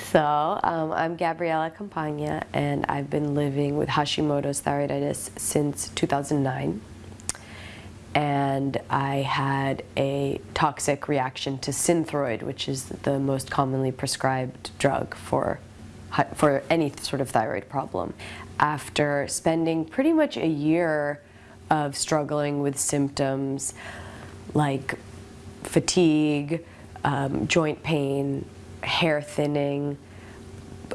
So um, I'm Gabriela Campagna and I've been living with Hashimoto's thyroiditis since 2009 and I had a toxic reaction to Synthroid which is the most commonly prescribed drug for for any sort of thyroid problem. After spending pretty much a year of struggling with symptoms like fatigue, um, joint pain, hair thinning,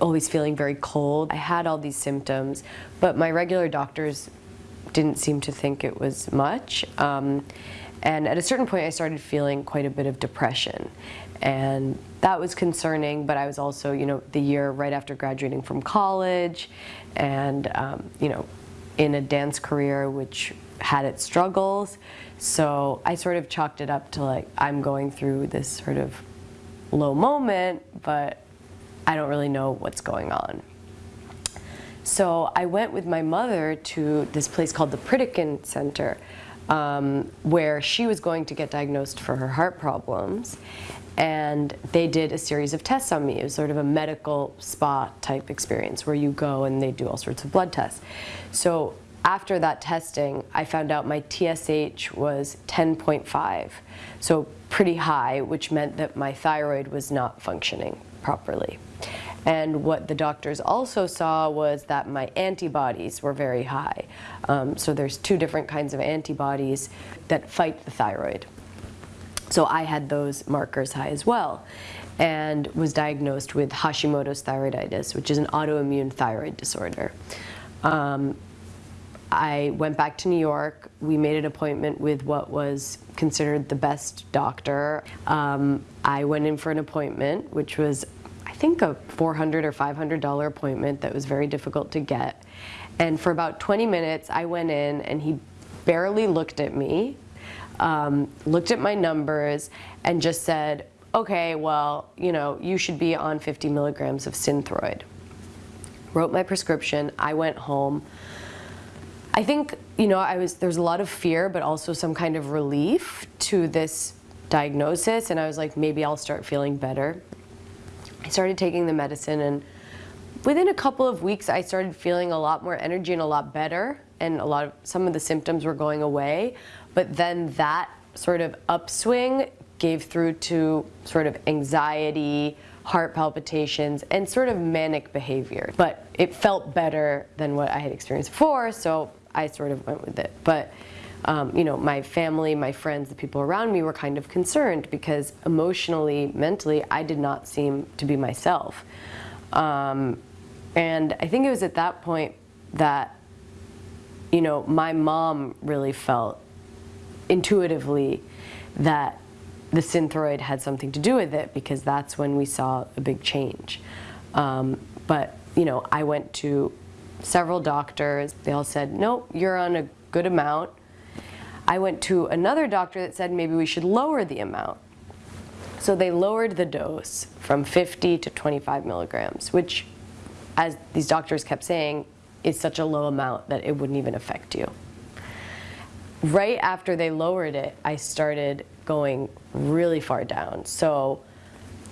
always feeling very cold. I had all these symptoms, but my regular doctors didn't seem to think it was much. Um, and at a certain point I started feeling quite a bit of depression. And that was concerning, but I was also, you know, the year right after graduating from college and, um, you know, in a dance career which had its struggles. So I sort of chalked it up to like, I'm going through this sort of low moment, but I don't really know what's going on. So I went with my mother to this place called the Pritikin Center, um, where she was going to get diagnosed for her heart problems. And they did a series of tests on me. It was sort of a medical spa type experience where you go and they do all sorts of blood tests. So after that testing, I found out my TSH was 10.5, so pretty high, which meant that my thyroid was not functioning properly. And what the doctors also saw was that my antibodies were very high. Um, so there's two different kinds of antibodies that fight the thyroid. So I had those markers high as well and was diagnosed with Hashimoto's thyroiditis, which is an autoimmune thyroid disorder. Um, I went back to New York. We made an appointment with what was considered the best doctor. Um, I went in for an appointment, which was, I think, a 400 or $500 appointment that was very difficult to get. And for about 20 minutes, I went in and he barely looked at me, um, looked at my numbers, and just said, okay, well, you know, you should be on 50 milligrams of Synthroid. Wrote my prescription, I went home. I think, you know, I was, there's a lot of fear, but also some kind of relief to this diagnosis. And I was like, maybe I'll start feeling better. I started taking the medicine and within a couple of weeks, I started feeling a lot more energy and a lot better. And a lot of, some of the symptoms were going away. But then that sort of upswing gave through to sort of anxiety, heart palpitations, and sort of manic behavior. But it felt better than what I had experienced before, so I sort of went with it. But um, you know, my family, my friends, the people around me were kind of concerned because emotionally, mentally, I did not seem to be myself. Um, and I think it was at that point that, you know, my mom really felt intuitively that the synthroid had something to do with it because that's when we saw a big change. Um, but, you know, I went to several doctors. They all said, nope, you're on a good amount. I went to another doctor that said maybe we should lower the amount. So they lowered the dose from 50 to 25 milligrams, which, as these doctors kept saying, is such a low amount that it wouldn't even affect you. Right after they lowered it, I started going really far down. So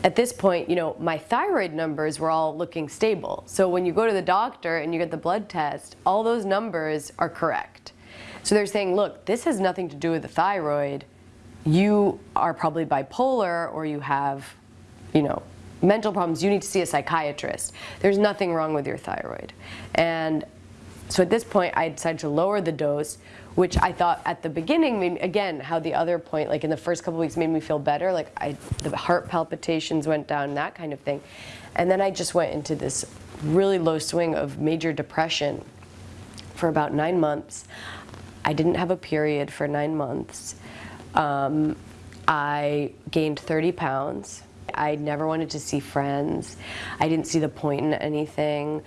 at this point, you know, my thyroid numbers were all looking stable. So when you go to the doctor and you get the blood test, all those numbers are correct. So they're saying, look, this has nothing to do with the thyroid. You are probably bipolar or you have, you know, mental problems. You need to see a psychiatrist. There's nothing wrong with your thyroid. And so at this point, I decided to lower the dose, which I thought at the beginning, made, again, how the other point, like in the first couple weeks, made me feel better. Like I, the heart palpitations went down, that kind of thing. And then I just went into this really low swing of major depression for about nine months. I didn't have a period for nine months. Um, I gained 30 pounds. I never wanted to see friends. I didn't see the point in anything.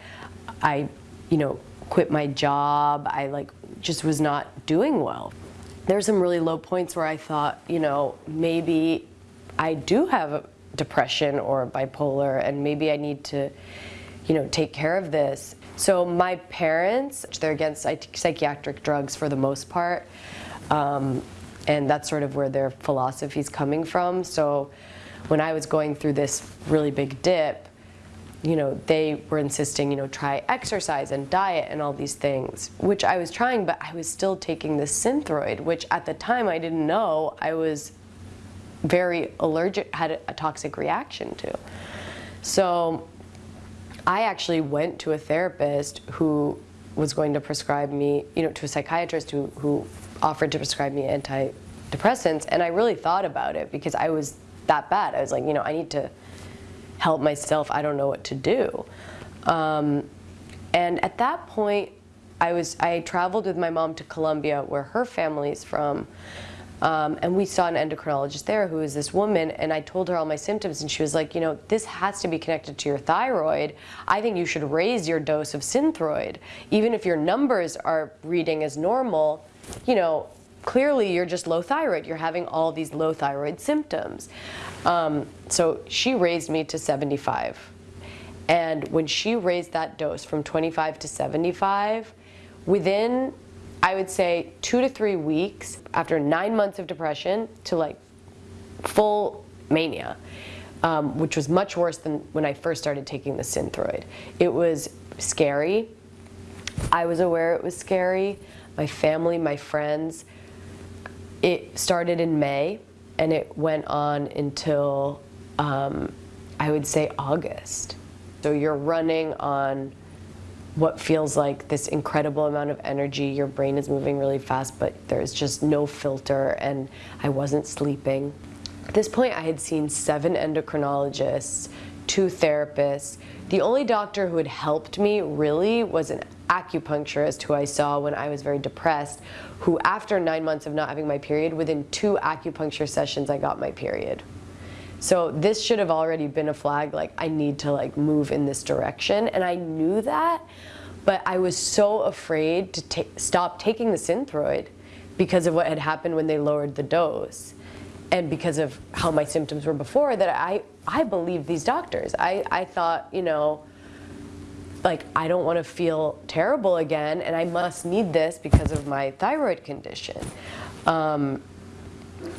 I, you know, quit my job. I like just was not doing well. There's some really low points where I thought, you know, maybe I do have depression or bipolar and maybe I need to, you know, take care of this. So my parents, they're against psychiatric drugs for the most part. Um, and that's sort of where their philosophy is coming from. So when I was going through this really big dip, you know, they were insisting, you know, try exercise and diet and all these things, which I was trying, but I was still taking the Synthroid, which at the time I didn't know I was very allergic, had a, toxic reaction to. So I actually went to a therapist who was going to prescribe me, you know, to a psychiatrist who, who offered to prescribe me antidepressants, and I really thought about it because I was that bad. I was like, you know, I need to help myself. I don't know what to do. Um, and at that point, I was I traveled with my mom to Colombia, where her family's from, um, and we saw an endocrinologist there who is this woman, and I told her all my symptoms, and she was like, you know, this has to be connected to your thyroid. I think you should raise your dose of Synthroid. Even if your numbers are reading as normal, you know, clearly you're just low thyroid. You're having all these low thyroid symptoms. Um, so she raised me to 75. And when she raised that dose from 25 to 75, within, I would say, two to three weeks, after nine months of depression, to like full mania, um, which was much worse than when I first started taking the Synthroid. It was scary. I was aware it was scary. My family, my friends, it started in May and it went on until um, I would say August. So you're running on what feels like this incredible amount of energy. Your brain is moving really fast, but there's just no filter, and I wasn't sleeping. At this point, I had seen seven endocrinologists, two therapists. The only doctor who had helped me really was an acupuncturist who I saw when I was very depressed, who after nine months of not having my period, within two acupuncture sessions, I got my period. So this should have already been a flag, like I need to like move in this direction. And I knew that, but I was so afraid to stop taking the Synthroid because of what had happened when they lowered the dose and because of how my symptoms were before that I, I believed these doctors. I, I thought, you know, like I don't want to feel terrible again and I must need this because of my thyroid condition. Um,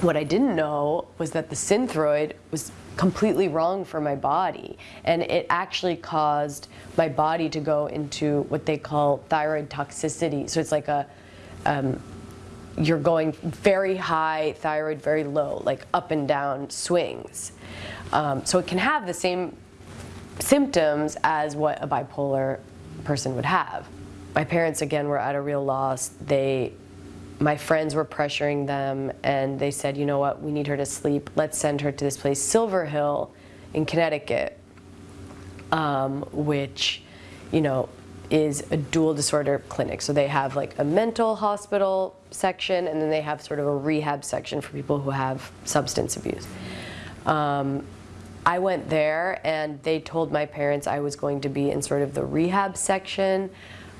what I didn't know was that the Synthroid was completely wrong for my body and it actually caused my body to go into what they call thyroid toxicity. So it's like a, um, you're going very high thyroid, very low, like up and down swings. Um, so it can have the same symptoms as what a bipolar person would have. My parents, again, were at a real loss. They, my friends were pressuring them, and they said, you know what, we need her to sleep. Let's send her to this place, Silver Hill in Connecticut, um, which, you know, is a dual disorder clinic. So they have like a mental hospital section, and then they have sort of a rehab section for people who have substance abuse. Um, I went there and they told my parents I was going to be in sort of the rehab section.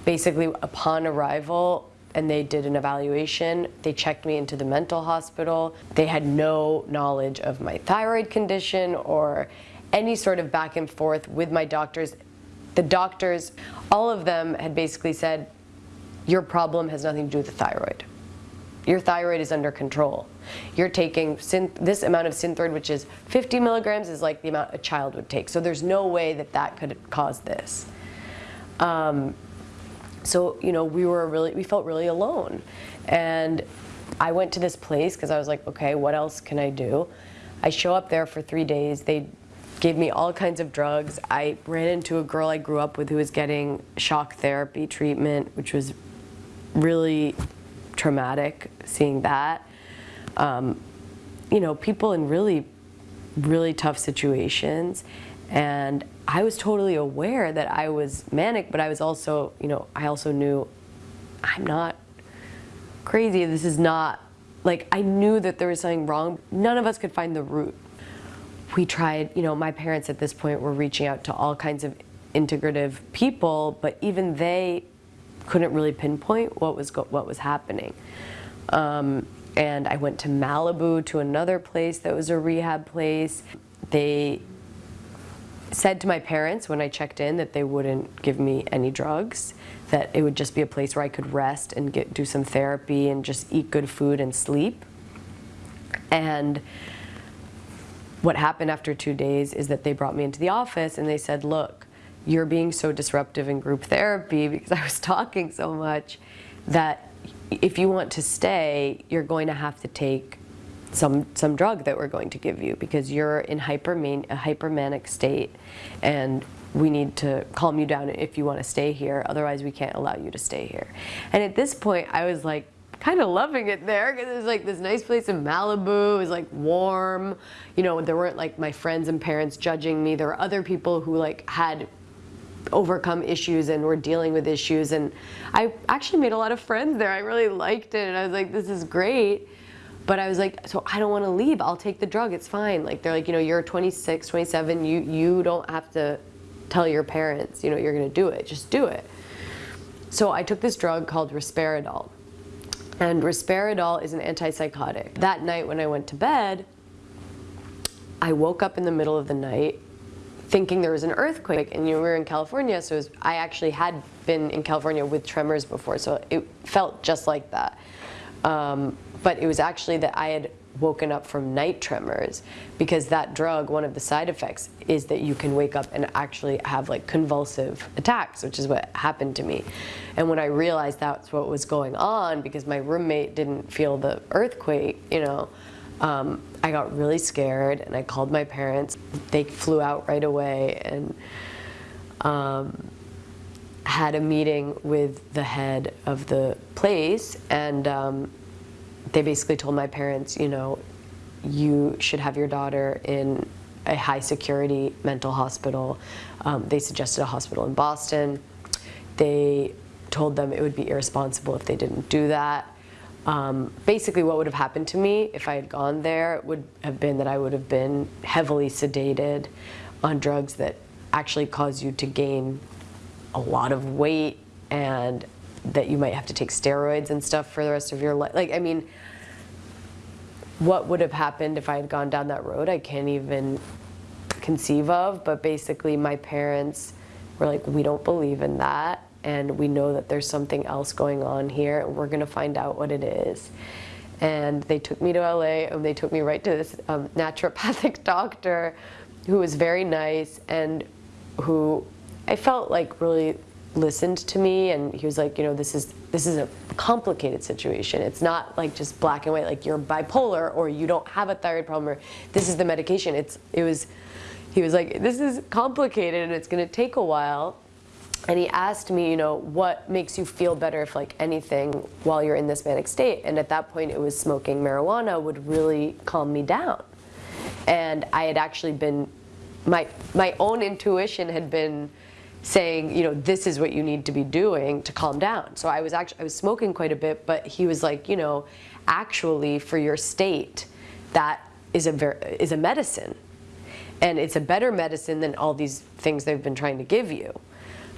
Basically, upon arrival, and they did an evaluation. They checked me into the mental hospital. They had no knowledge of my thyroid condition or any sort of back and forth with my doctors. The doctors, all of them had basically said, your problem has nothing to do with the thyroid. Your thyroid is under control. You're taking this amount of Synthroid, which is 50 milligrams, is like the amount a child would take. So there's no way that that could cause this. Um, so, you know, we were really, we felt really alone. And I went to this place because I was like, okay, what else can I do? I show up there for three days. They gave me all kinds of drugs. I ran into a girl I grew up with who was getting shock therapy treatment, which was really traumatic seeing that. Um, you know, people in really, really tough situations. And I was totally aware that I was manic, but I was also, you know, I also knew I'm not crazy. This is not, like, I knew that there was something wrong. None of us could find the root. We tried, you know, my parents at this point were reaching out to all kinds of integrative people, but even they couldn't really pinpoint what was what was happening. Um, and I went to Malibu to another place that was a rehab place. They said to my parents when I checked in that they wouldn't give me any drugs, that it would just be a place where I could rest and get do some therapy and just eat good food and sleep. And what happened after two days is that they brought me into the office and they said, look, you're being so disruptive in group therapy because I was talking so much that if you want to stay, you're going to have to take some some drug that we're going to give you because you're in hyperman a hypermanic state and we need to calm you down if you want to stay here otherwise we can't allow you to stay here and at this point I was like kind of loving it there because it was like this nice place in Malibu. It was like warm. You know, there weren't like my friends and parents judging me. There were other people who like had overcome issues and were dealing with issues. And I actually made a lot of friends there. I really liked it. And I was like, this is great. But I was like, so I don't want to leave. I'll take the drug. It's fine. Like they're like, you know, you're 26, 27. You, you don't have to tell your parents, you know, you're going to do it. Just do it. So I took this drug called risperidol. And risperidol is an antipsychotic. That night when I went to bed, I woke up in the middle of the night thinking there was an earthquake and you were in California so was, I actually had been in California with tremors before so it felt just like that um, but it was actually that I had woken up from night tremors because that drug, one of the side effects is that you can wake up and actually have like convulsive attacks, which is what happened to me. And when I realized that's what was going on because my roommate didn't feel the earthquake, you know, um, I got really scared and I called my parents. They flew out right away and um, had a meeting with the head of the place and um, they basically told my parents, you know, you should have your daughter in a high security mental hospital. Um, they suggested a hospital in Boston. They told them it would be irresponsible if they didn't do that. Um, basically what would have happened to me if I had gone there would have been that I would have been heavily sedated on drugs that actually cause you to gain a lot of weight and that you might have to take steroids and stuff for the rest of your life. Like, I mean, what would have happened if I had gone down that road, I can't even conceive of. But basically, my parents were like, we don't believe in that. And we know that there's something else going on here, and we're going to find out what it is. And they took me to LA, and they took me right to this um, naturopathic doctor who was very nice and who I felt like really listened to me and he was like, you know, this is this is a complicated situation. It's not like just black and white, like you're bipolar or you don't have a thyroid problem or this is the medication. It's it was he was like, this is complicated and it's gonna take a while. And he asked me, you know, what makes you feel better if like anything while you're in this manic state? And at that point it was smoking marijuana would really calm me down. And I had actually been my my own intuition had been saying, you know, this is what you need to be doing to calm down. So I was actually, I was smoking quite a bit, but he was like, you know, actually for your state, that is a, ver is a medicine. And it's a better medicine than all these things they've been trying to give you.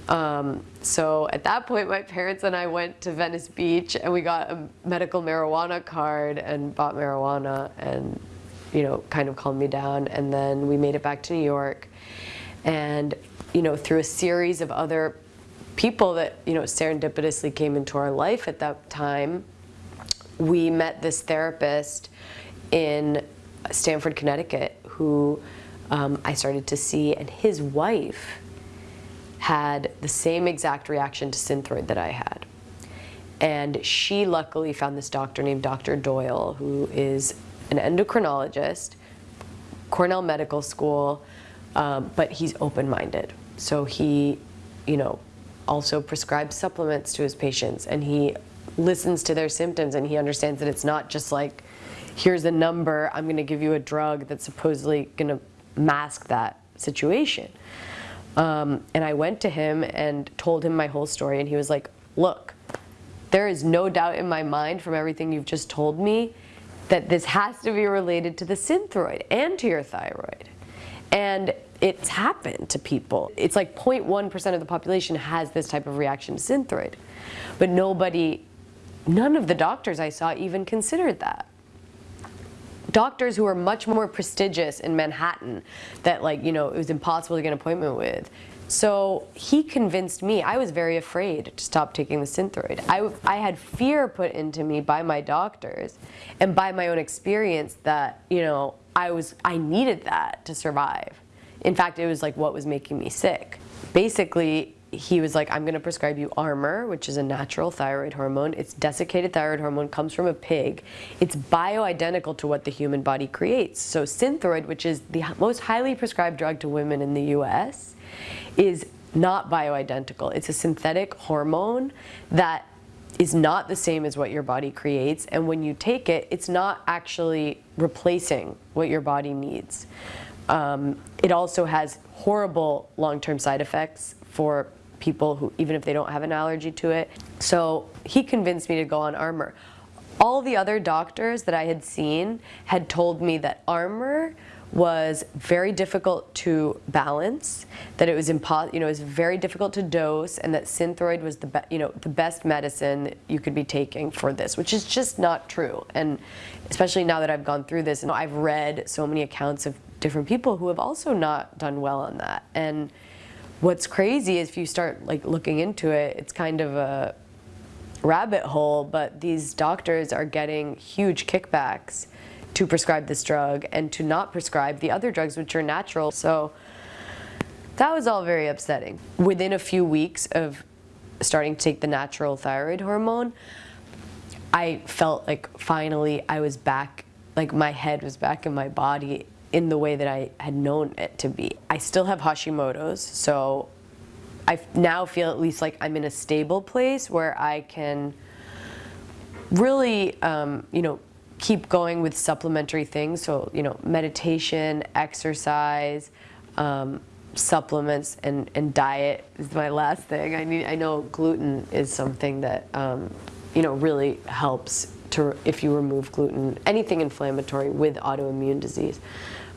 Um, so at that point, my parents and I went to Venice Beach and we got a medical marijuana card and bought marijuana and, you know, kind of calmed me down. And then we made it back to New York. And you know, through a series of other people that, you know, serendipitously came into our life at that time, we met this therapist in Stamford, Connecticut, who um, I started to see, and his wife had the same exact reaction to Synthroid that I had. And she luckily found this doctor named Dr. Doyle, who is an endocrinologist, Cornell Medical School, um, but he's open-minded. So he, you know, also prescribes supplements to his patients and he listens to their symptoms and he understands that it's not just like, here's a number, I'm gonna give you a drug that's supposedly gonna mask that situation. Um, and I went to him and told him my whole story and he was like, look, there is no doubt in my mind from everything you've just told me that this has to be related to the synthroid and to your thyroid. And it's happened to people. It's like 0.1% of the population has this type of reaction to Synthroid. But nobody, none of the doctors I saw even considered that. Doctors who are much more prestigious in Manhattan that like, you know, it was impossible to get an appointment with. So he convinced me, I was very afraid to stop taking the Synthroid. I, I had fear put into me by my doctors and by my own experience that, you know, I was, I needed that to survive In fact, it was like what was making me sick. Basically, he was like, I'm going to prescribe you Armour, which is a natural thyroid hormone. It's desiccated thyroid hormone, comes from a pig. It's bioidentical to what the human body creates. So Synthroid, which is the most highly prescribed drug to women in the US, is not bioidentical. It's a synthetic hormone that is not the same as what your body creates. And when you take it, it's not actually replacing what your body needs. Um, it also has horrible long-term side effects for people who, even if they don't have an allergy to it. So he convinced me to go on Armour. All the other doctors that I had seen had told me that Armour was very difficult to balance, that it was impo you know, it was very difficult to dose, and that Synthroid was the you know the best medicine you could be taking for this, which is just not true. And especially now that I've gone through this, and I've read so many accounts of different people who have also not done well on that. And what's crazy is if you start like looking into it, it's kind of a rabbit hole, but these doctors are getting huge kickbacks to prescribe this drug and to not prescribe the other drugs which are natural. So that was all very upsetting. Within a few weeks of starting to take the natural thyroid hormone, I felt like finally I was back, like my head was back in my body in the way that I had known it to be. I still have Hashimoto's, so I now feel at least like I'm in a stable place where I can really, um, you know, keep going with supplementary things. So, you know, meditation, exercise, um, supplements, and, and diet is my last thing. I mean, I know gluten is something that, um, you know, really helps to if you remove gluten, anything inflammatory with autoimmune disease.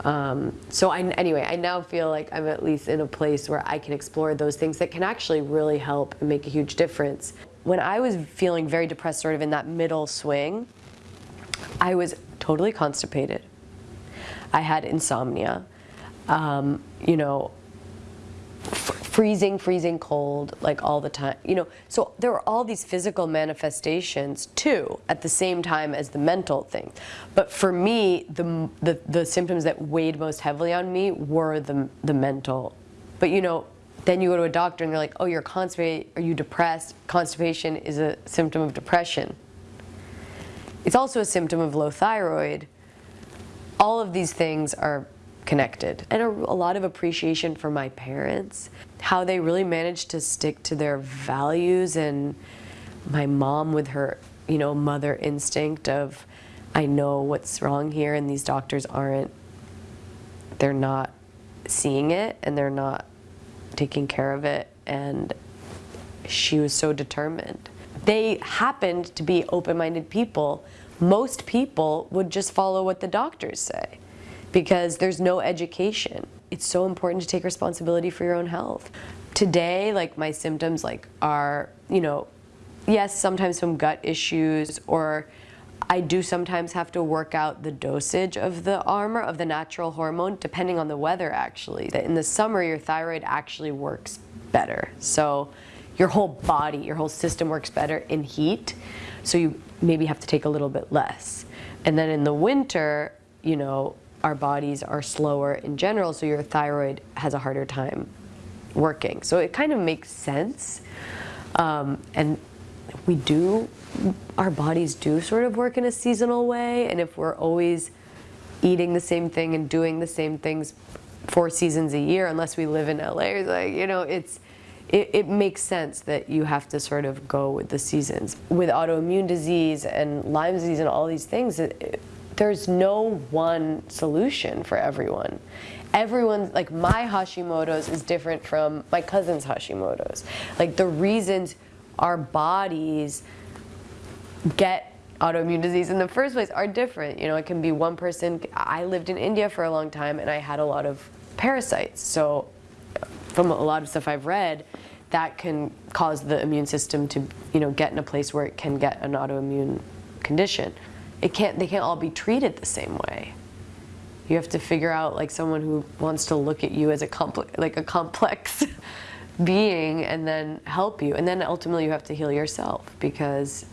Um, so I, anyway, I now feel like I'm at least in a place where I can explore those things that can actually really help and make a huge difference. When I was feeling very depressed, sort of in that middle swing, I was totally constipated. I had insomnia. Um, you know, freezing, freezing cold, like all the time. You know, so there were all these physical manifestations too, at the same time as the mental thing. But for me, the, the, the symptoms that weighed most heavily on me were the, the mental. But you know, then you go to a doctor and they're like, oh, you're constipated, are you depressed? Constipation is a symptom of depression. It's also a symptom of low thyroid. All of these things are connected. And a, a, lot of appreciation for my parents, how they really managed to stick to their values and my mom with her, you know, mother instinct of, I know what's wrong here and these doctors aren't, they're not seeing it and they're not taking care of it and she was so determined. They happened to be open-minded people. Most people would just follow what the doctors say because there's no education. It's so important to take responsibility for your own health. Today, like my symptoms like are, you know, yes, sometimes some gut issues or I do sometimes have to work out the dosage of the Armour, of the natural hormone, depending on the weather actually. In the summer, your thyroid actually works better. So your whole body, your whole system works better in heat. So you maybe have to take a little bit less. And then in the winter, you know, our bodies are slower in general, so your thyroid has a harder time working. So it kind of makes sense. Um, and we do, our bodies do sort of work in a seasonal way, and if we're always eating the same thing and doing the same things four seasons a year, unless we live in LA, like, you know, it's, it, it, makes sense that you have to sort of go with the seasons. With autoimmune disease and Lyme disease and all these things, it, there's no one solution for everyone. Everyone, like my Hashimoto's is different from my cousin's Hashimoto's. Like the reasons our bodies get autoimmune disease in the first place are different. You know, it can be one person, I lived in India for a long time and I had a lot of parasites. So from a lot of stuff I've read, that can cause the immune system to, you know, get in a place where it can get an autoimmune condition it can't, they can't all be treated the same way. You have to figure out like someone who wants to look at you as a complex, like a complex being and then help you. And then ultimately you have to heal yourself because